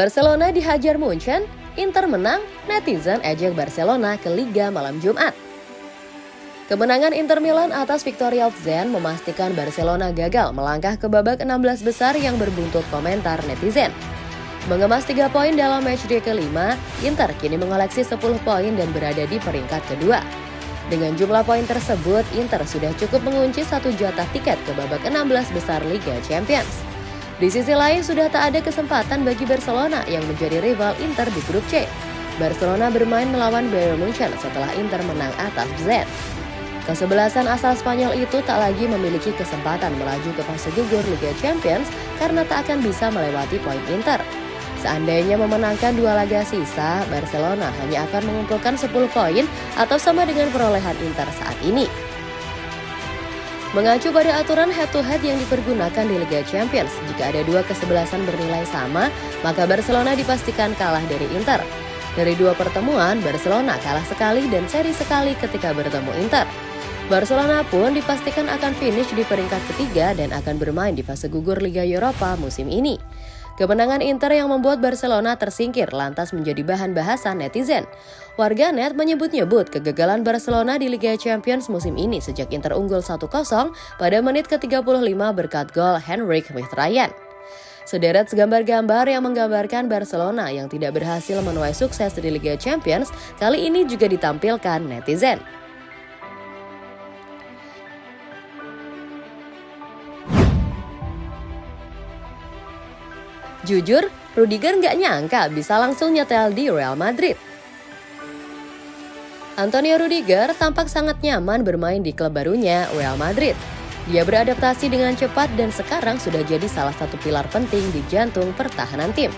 Barcelona dihajar Munchen, Inter menang, netizen ejek Barcelona ke Liga malam Jumat. Kemenangan Inter Milan atas Victoria Zen memastikan Barcelona gagal melangkah ke babak 16 besar yang berbuntut komentar netizen. Mengemas 3 poin dalam matchday kelima, Inter kini mengoleksi 10 poin dan berada di peringkat kedua. Dengan jumlah poin tersebut, Inter sudah cukup mengunci satu jatah tiket ke babak 16 besar Liga Champions. Di sisi lain, sudah tak ada kesempatan bagi Barcelona yang menjadi rival Inter di grup C. Barcelona bermain melawan Bayern Munchen setelah Inter menang atas Z. Kesebelasan asal Spanyol itu tak lagi memiliki kesempatan melaju ke fase gugur Liga Champions karena tak akan bisa melewati poin Inter. Seandainya memenangkan dua laga sisa, Barcelona hanya akan mengumpulkan 10 poin atau sama dengan perolehan Inter saat ini. Mengacu pada aturan head-to-head -head yang dipergunakan di Liga Champions, jika ada dua kesebelasan bernilai sama, maka Barcelona dipastikan kalah dari Inter. Dari dua pertemuan, Barcelona kalah sekali dan seri sekali ketika bertemu Inter. Barcelona pun dipastikan akan finish di peringkat ketiga dan akan bermain di fase gugur Liga Eropa musim ini. Kemenangan Inter yang membuat Barcelona tersingkir lantas menjadi bahan bahasan netizen. Warga net menyebut-nyebut kegagalan Barcelona di Liga Champions musim ini sejak Inter unggul 1-0 pada menit ke-35 berkat gol Henrik Mkhitaryan. Sederet gambar-gambar yang menggambarkan Barcelona yang tidak berhasil menuai sukses di Liga Champions kali ini juga ditampilkan netizen. Jujur, Rudiger nggak nyangka bisa langsung nyetel di Real Madrid. Antonio Rudiger tampak sangat nyaman bermain di klub barunya Real Madrid. Dia beradaptasi dengan cepat dan sekarang sudah jadi salah satu pilar penting di jantung pertahanan tim.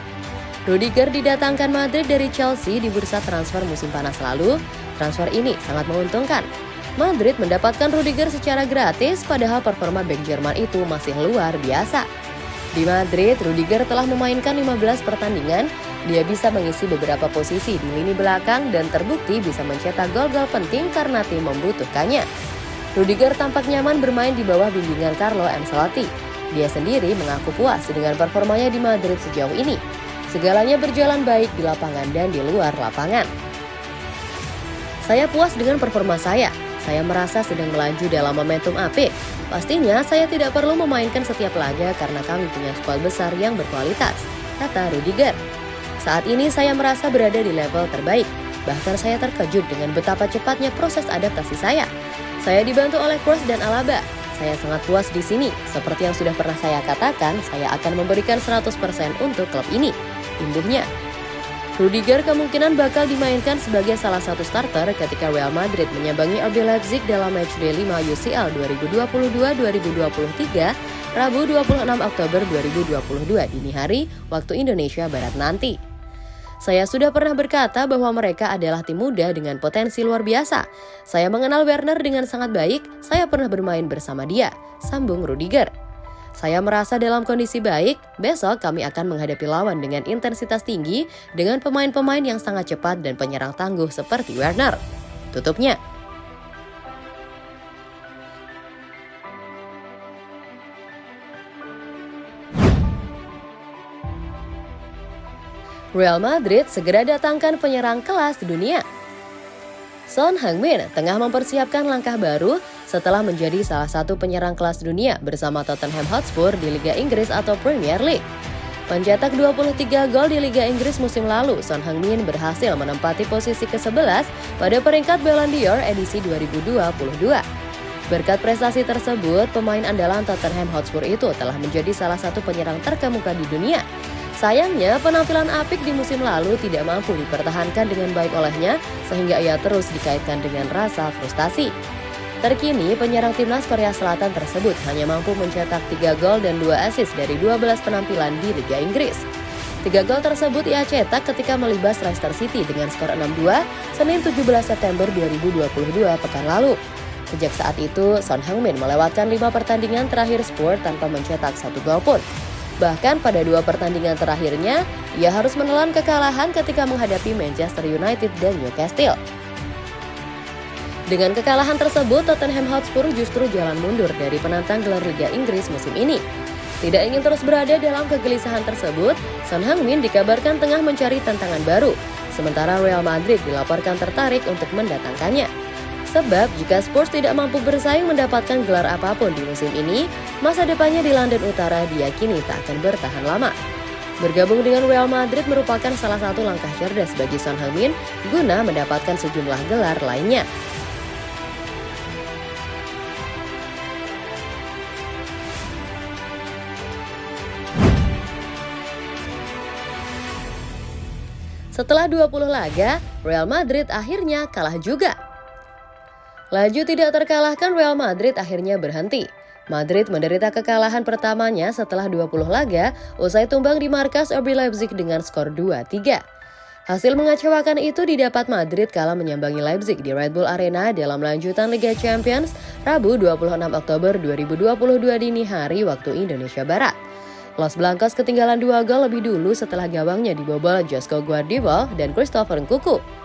Rudiger didatangkan Madrid dari Chelsea di bursa transfer musim panas lalu. Transfer ini sangat menguntungkan. Madrid mendapatkan Rudiger secara gratis padahal performa bek Jerman itu masih luar biasa. Di Madrid, Rudiger telah memainkan 15 pertandingan. Dia bisa mengisi beberapa posisi di lini belakang dan terbukti bisa mencetak gol-gol penting karena tim membutuhkannya. Rudiger tampak nyaman bermain di bawah bimbingan Carlo Ancelotti. Dia sendiri mengaku puas dengan performanya di Madrid sejauh ini. Segalanya berjalan baik di lapangan dan di luar lapangan. Saya puas dengan performa saya. Saya merasa sedang melaju dalam momentum apik. Pastinya saya tidak perlu memainkan setiap laga karena kami punya skuad besar yang berkualitas, kata Rudiger. Saat ini saya merasa berada di level terbaik, bahkan saya terkejut dengan betapa cepatnya proses adaptasi saya. Saya dibantu oleh Kroos dan Alaba. Saya sangat puas di sini. Seperti yang sudah pernah saya katakan, saya akan memberikan 100% untuk klub ini. Imbuhnya. Rudiger kemungkinan bakal dimainkan sebagai salah satu starter ketika Real Madrid menyambangi RB Leipzig dalam matchday 5 UCL 2022-2023 Rabu 26 Oktober 2022 dini hari waktu Indonesia Barat nanti. Saya sudah pernah berkata bahwa mereka adalah tim muda dengan potensi luar biasa. Saya mengenal Werner dengan sangat baik, saya pernah bermain bersama dia, sambung Rudiger. Saya merasa dalam kondisi baik, besok kami akan menghadapi lawan dengan intensitas tinggi dengan pemain-pemain yang sangat cepat dan penyerang tangguh seperti Werner. Tutupnya. Real Madrid segera datangkan penyerang kelas dunia. Son Heung-min tengah mempersiapkan langkah baru setelah menjadi salah satu penyerang kelas dunia bersama Tottenham Hotspur di Liga Inggris atau Premier League. Pencetak 23 gol di Liga Inggris musim lalu, Son Heung-min berhasil menempati posisi ke-11 pada peringkat Ballon d'Or edisi 2022. Berkat prestasi tersebut, pemain andalan Tottenham Hotspur itu telah menjadi salah satu penyerang terkemuka di dunia. Sayangnya, penampilan apik di musim lalu tidak mampu dipertahankan dengan baik olehnya, sehingga ia terus dikaitkan dengan rasa frustasi. Terkini, penyerang timnas Korea Selatan tersebut hanya mampu mencetak 3 gol dan 2 assist dari 12 penampilan di Liga Inggris. Tiga gol tersebut ia cetak ketika melibas Leicester City dengan skor 6-2 Senin 17 September 2022 pekan lalu. Sejak saat itu, Son Heung-min melewatkan lima pertandingan terakhir Spurs tanpa mencetak satu gol pun. Bahkan pada dua pertandingan terakhirnya, ia harus menelan kekalahan ketika menghadapi Manchester United dan Newcastle. Dengan kekalahan tersebut, Tottenham Hotspur justru jalan mundur dari penantang gelar Liga Inggris musim ini. Tidak ingin terus berada dalam kegelisahan tersebut, Son Heung-min dikabarkan tengah mencari tantangan baru, sementara Real Madrid dilaporkan tertarik untuk mendatangkannya. Sebab jika Spurs tidak mampu bersaing mendapatkan gelar apa pun di musim ini, masa depannya di London Utara diyakini tak akan bertahan lama. Bergabung dengan Real Madrid merupakan salah satu langkah cerdas bagi Son Heung-min guna mendapatkan sejumlah gelar lainnya. Setelah 20 laga, Real Madrid akhirnya kalah juga. Laju tidak terkalahkan Real Madrid akhirnya berhenti. Madrid menderita kekalahan pertamanya setelah 20 laga usai tumbang di markas RB Leipzig dengan skor 2-3. Hasil mengecewakan itu didapat Madrid kala menyambangi Leipzig di Red Bull Arena dalam lanjutan Liga Champions Rabu 26 Oktober 2022 dini hari waktu Indonesia Barat. Los Blancos ketinggalan dua gol lebih dulu setelah gawangnya dibobol Josko Guardiola dan Christopher Nkuku.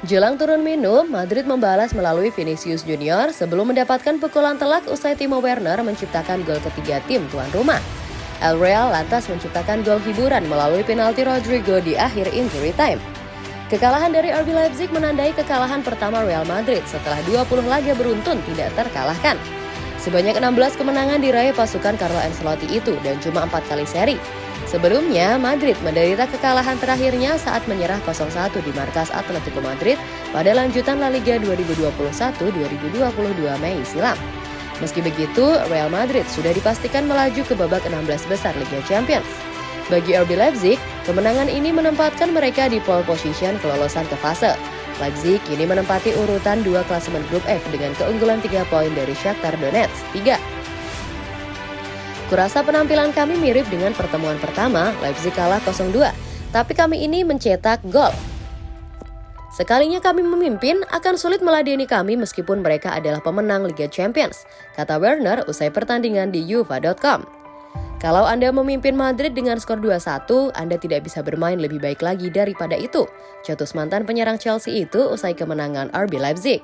Jelang turun minum, Madrid membalas melalui Vinicius Junior sebelum mendapatkan pukulan telak usai Timo Werner menciptakan gol ketiga tim tuan rumah. El Real lantas menciptakan gol hiburan melalui penalti Rodrigo di akhir injury time. Kekalahan dari RB Leipzig menandai kekalahan pertama Real Madrid setelah 20 laga beruntun tidak terkalahkan. Sebanyak 16 kemenangan diraih pasukan Carlo Ancelotti itu dan cuma 4 kali seri. Sebelumnya, Madrid menderita kekalahan terakhirnya saat menyerah 0-1 di markas Atletico Madrid pada lanjutan La Liga 2021-2022 Mei silam. Meski begitu, Real Madrid sudah dipastikan melaju ke babak 16 besar Liga Champions. Bagi RB Leipzig, kemenangan ini menempatkan mereka di pole position kelolosan ke fase. Leipzig kini menempati urutan dua klasemen grup F dengan keunggulan 3 poin dari Shakhtar Donetsk 3. Kurasa penampilan kami mirip dengan pertemuan pertama, Leipzig kalah 0-2, tapi kami ini mencetak gol. Sekalinya kami memimpin, akan sulit meladeni kami meskipun mereka adalah pemenang Liga Champions, kata Werner usai pertandingan di UEFA.com. Kalau Anda memimpin Madrid dengan skor 2-1, Anda tidak bisa bermain lebih baik lagi daripada itu. Cetus mantan penyerang Chelsea itu usai kemenangan RB Leipzig.